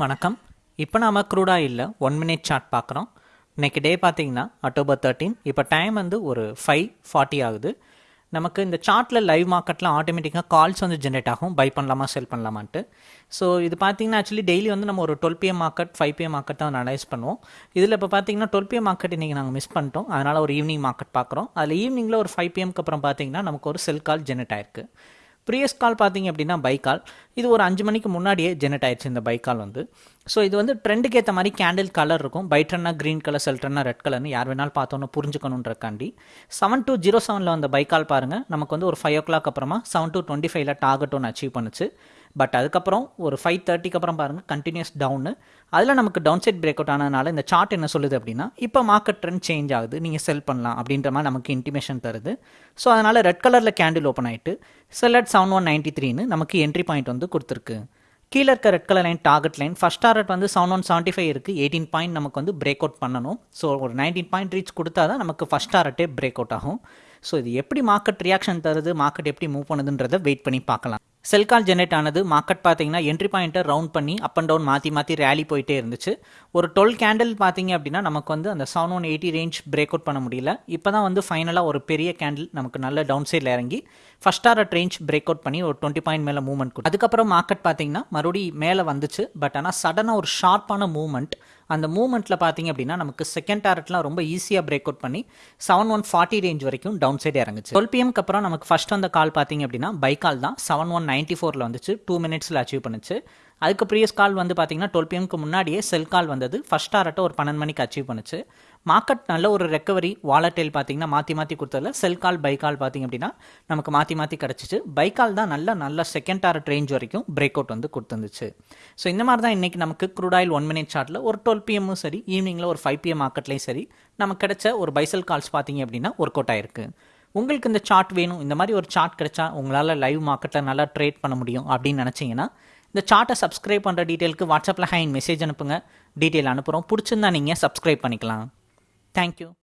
வணக்கம். இப்போ நாம் க்ரூடாக இல்லை ஒன் மினிட் சார்ட் பார்க்குறோம் இன்றைக்கி டே பார்த்தீங்கன்னா அக்டோபர் தேர்ட்டீன் இப்போ டைம் வந்து ஒரு ஃபைவ் ஃபார்ட்டி ஆகுது. நமக்கு இந்த சார்ட்டில் லைவ் மார்க்கெட்டில் ஆட்டோமேட்டிக்காக கால்ஸ் வந்து ஜென்ரேட் ஆகும். பை பண்ணலாமா செல் பண்ணலாமான்ட்டு. ஸோ இது பார்த்தீங்கன்னா ஆக்சுவலி டெய்லி வந்து நம்ம ஒரு twelve PM market five PM market தான் அனலைஸ் பண்ணுவோம். இதில் இப்போ பார்த்தீங்கன்னா டுவெல் பிஎம் மார்க்கெட் இன்றைக்கி நாங்கள் மிஸ் பண்ணிட்டோம். அதனால் ஒரு ஈவினிங் மார்க்கெட் பார்க்குறோம் அதில் ஈவினிங்கில் ஒரு ஃபைவ் பிஎம்க்கு அப்புறம் பார்த்தீங்கன்னா நமக்கு ஒரு செல் கால் ஜென்ரேட் ஆயிருக்கு. ப்ரீயஸ் கால் பார்த்தீங்க அப்படின்னா பை கால் இது ஒரு அஞ்சு மணிக்கு முன்னாடியே ஜெனரேட் ஆயிடுச்சு இந்த பை கால் வந்து. ஸோ இது வந்து ட்ரெண்டுக்கு ஏற்ற மாதிரி கேண்டில் கலர் இருக்கும். பைட்ரன்னா க்ரீன் கலர் செல்ட்ரன்னா ரெட் கலர்னு யார் வேணாலும் பார்த்தோன்னு புரிஞ்சுக்கணுன்றக்காண்டி. செவன் டூ ஜீரோ செவனில் வந்த பை கால் பாருங்கள் நமக்கு வந்து ஒரு ஃபைவ் ஓ கிளாக் அப்புறமா செவன் டூ டுவெண்ட்டி ஃபைவ்ல டார்கெட் ஒன்று அச்சீவ் பண்ணுச்சு. பட் அதுக்கப்புறம் ஒரு ஃபைவ் தேர்ட்டிக்கு அப்புறம் பாருங்கள் கண்டினியூஸ் டவுனு அதில் நமக்கு டவுன் சைட் பிரேக் அவுட் ஆனதுனால இந்த சார்ட் என்ன சொல்லுது அப்படின்னா இப்போ மார்க்கெட் ட்ரெண்ட் சேஞ்ச் ஆகுது நீங்கள் செல் பண்ணலாம் அப்படின்ற மாதிரி நமக்கு இன்டிமேஷன் தருது. ஸோ அதனால் ரெட் கலரில் கேண்டில் ஓப்பன் ஆகிட்டு sell at seven one ninety த்ரீன்னு நமக்கு என்ட்ரி பாயிண்ட் வந்து கொடுத்துருக்கு. கீழே இருக்க red colour line target line first target வந்து செவன் ஒன் செவன்ட்டி ஃபைவ் இருக்குது எயிட்டீன் பாயிண்ட் நமக்கு வந்து பிரேக் அவுட் பண்ணணும். ஸோ ஒரு நைன்டீன் பாயிண்ட் ரீச் கொடுத்தா தான் நமக்கு ஃபஸ்ட் டார்கெட்டே பிரேக் அவுட் ஆகும். ஸோ இது எப்படி மார்க்கெட் ரியாக்ஷன் தருது மார்க்கெட் எப்படி மூவ் பண்ணுதுன்றதை வெயிட் பண்ணி பார்க்கலாம். செல் கால் ஜென்ரேட் ஆனது மார்க்கெட் பார்த்தீங்கன்னா என்ட்ரி பாயிண்ட்டை ரவுண்ட் பண்ணி அப் அண்ட் டவுன் மாற்றி மாற்றி ரேலி போயிட்டே இருந்துச்சு. ஒரு டுவெல் கேண்டில் பார்த்தீங்க அப்படின்னா நமக்கு வந்து அந்த seven one eighty range break out பண்ண முடியல. இப்போ தான் வந்து ஃபைனலாக ஒரு பெரிய கேண்டில் நமக்கு நல்ல டவுன் சைடில் இறங்கி first R range break out பண்ணி ஒரு டுவெண்ட்டி பாயிண்ட் மேலே மூவ்மெண்ட் கொடுக்கும் அதுக்கப்புறம் மார்க்கெட் பார்த்தீங்கன்னா மறுபடியும் மேலே வந்துச்சு. பட் ஆனால் சடனாக ஒரு ஷார்ப்பான மூவ்மெண்ட் அந்த மூமெண்ட்டில் பார்த்தீங்க அப்படின்னா நமக்கு செகண்ட் டாரட்லாம் ரொம்ப ஈஸியாக பிரேக் அவுட் பண்ணி செவன் ஒன் ஃபார்ட்டி ரேஞ்ச் வரைக்கும் டவுன் சைடு இறங்குச்சு டுவெல் பிஎம்க்கு அப்புறம் நமக்கு ஃபஸ்ட் வந்த கால் பார்த்தீங்க அப்படின்னா பை கால் தான் செவன் ஒன் நைன்ட்டி ஃபோரில் வந்துச்சு டூ மினிட்ஸில் அச்சீவ் பண்ணுச்சு. அதுக்கு ப்ரீவியஸ் கால் வந்து பார்த்தீங்கன்னா டுவெல் பிஎம்க்கு முன்னாடியே செல் கால் வந்தது ஃபஸ்ட் டாரட்டை ஒரு பன்னெண்டு மணிக்கு அச்சீவ் பண்ணுச்சு. மார்க்கெட் நல்ல ஒரு ரெக்கவரி வாலட்டைல் பார்த்தீங்கன்னா மாற்றி மாற்றி கொடுத்ததில் செல் கால் பை கால் பார்த்தீங்க அப்படின்னா நமக்கு மாற்றி மாற்றி கிடச்சிச்சு. பை கால் தான் நல்ல நல்ல செகண்ட் டாரட் ரேஞ்ச் வரைக்கும் பிரேக் அவுட் வந்து கொடுத்துருந்துச்சு. ஸோ இந்த மாதிரி தான் இன்றைக்கி நமக்கு க்ரூட் ஆயில் ஒன் மினிட் சார்ட்டில் ஒரு டுவெல் பிஎம்மும் சரி ஈவினிங்கில் ஒரு ஃபைவ் பிஎம் மார்க்கெட்லேயும் சரி நமக்கு கிடைச்ச ஒரு பைசல் கால்ஸ் பார்த்தீங்க அப்படின்னா ஒர்க் அவுட் ஆயிருக்கு. உங்களுக்கு இந்த சார்ட் வேணும் இந்த மாதிரி ஒரு சார்ட் கிடைச்சா உங்களால் லைவ் மார்க்கெட்டில் நல்லா ட்ரேட் பண்ண முடியும் அப்படின்னு நினச்சிங்கன்னா இந்த சார்ட்டை சப்ஸ்கிரைப் பண்ணுற டீட்டெயிலுக்கு வாட்ஸ்அப்பில் ஹைன் மெசேஜ் அனுப்புங்க. டீட்டெயில் அனுப்புகிறோம் பிடிச்சிருந்தா நீங்கள் சப்ஸ்கிரைப் பண்ணிக்கலாம். Thank you.